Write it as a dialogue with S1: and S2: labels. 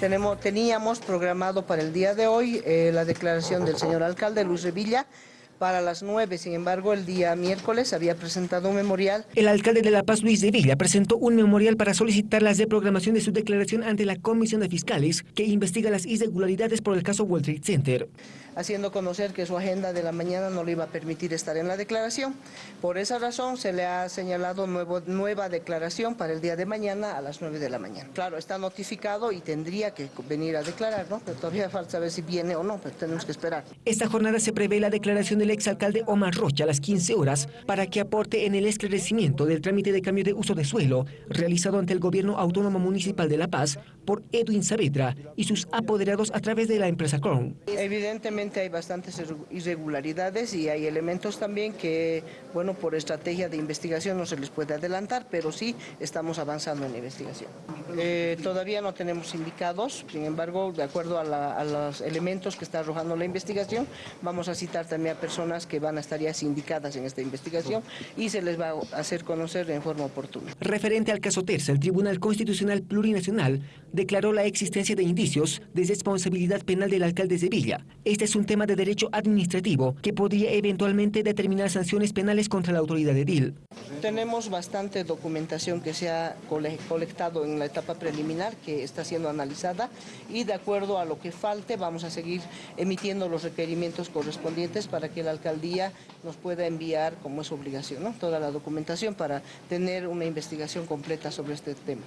S1: Tenemos, teníamos programado para el día de hoy eh, la declaración del señor alcalde Luis Revilla para las 9. Sin embargo, el día miércoles había presentado un memorial.
S2: El alcalde de La Paz, Luis de Villa, presentó un memorial para solicitar la reprogramación de su declaración ante la Comisión de Fiscales que investiga las irregularidades por el caso World Trade Center.
S1: Haciendo conocer que su agenda de la mañana no le iba a permitir estar en la declaración. Por esa razón se le ha señalado nuevo, nueva declaración para el día de mañana a las 9 de la mañana. Claro, está notificado y tendría que venir a declarar, ¿no? Pero todavía falta saber si viene o no, pero tenemos que esperar.
S2: Esta jornada se prevé la declaración del exalcalde Omar Rocha a las 15 horas para que aporte en el esclarecimiento del trámite de cambio de uso de suelo realizado ante el Gobierno Autónomo Municipal de La Paz por Edwin Saavedra y sus apoderados a través de la empresa Crown.
S1: Evidentemente hay bastantes irregularidades y hay elementos también que, bueno, por estrategia de investigación no se les puede adelantar, pero sí estamos avanzando en la investigación. Eh, todavía no tenemos indicados, sin embargo, de acuerdo a, la, a los elementos que está arrojando la investigación, vamos a citar también a personas que van a estar ya sindicadas en esta investigación y se les va a hacer conocer en forma oportuna.
S2: Referente al caso Terza, el Tribunal Constitucional Plurinacional declaró la existencia de indicios de responsabilidad penal del alcalde de Villa. Este es un tema de derecho administrativo que podría eventualmente determinar sanciones penales contra la autoridad edil.
S1: Tenemos bastante documentación que se ha colectado en la etapa preliminar que está siendo analizada y de acuerdo a lo que falte vamos a seguir emitiendo los requerimientos correspondientes para que la alcaldía nos pueda enviar, como es obligación, toda la documentación para tener una investigación completa sobre este tema.